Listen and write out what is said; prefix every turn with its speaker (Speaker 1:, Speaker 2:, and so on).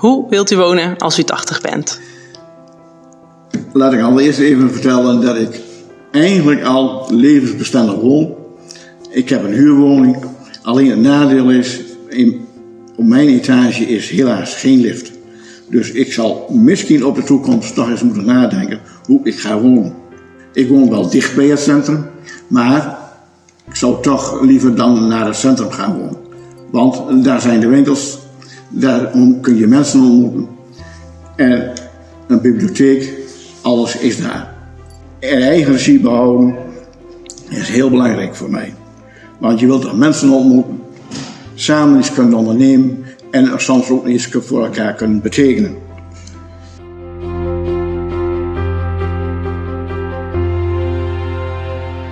Speaker 1: Hoe wilt u wonen als u 80 bent?
Speaker 2: Laat ik allereerst even vertellen dat ik eigenlijk al levensbestendig woon. Ik heb een huurwoning. Alleen het nadeel is, in, op mijn etage is helaas geen lift. Dus ik zal misschien op de toekomst nog eens moeten nadenken hoe ik ga wonen. Ik woon wel dicht bij het centrum, maar ik zou toch liever dan naar het centrum gaan wonen. Want daar zijn de winkels, daar kun je mensen ontmoeten. En een bibliotheek, alles is daar. En eigen regie behouden is heel belangrijk voor mij. Want je wilt mensen ontmoeten, samen iets kunnen ondernemen en soms ook iets voor elkaar kunnen betekenen.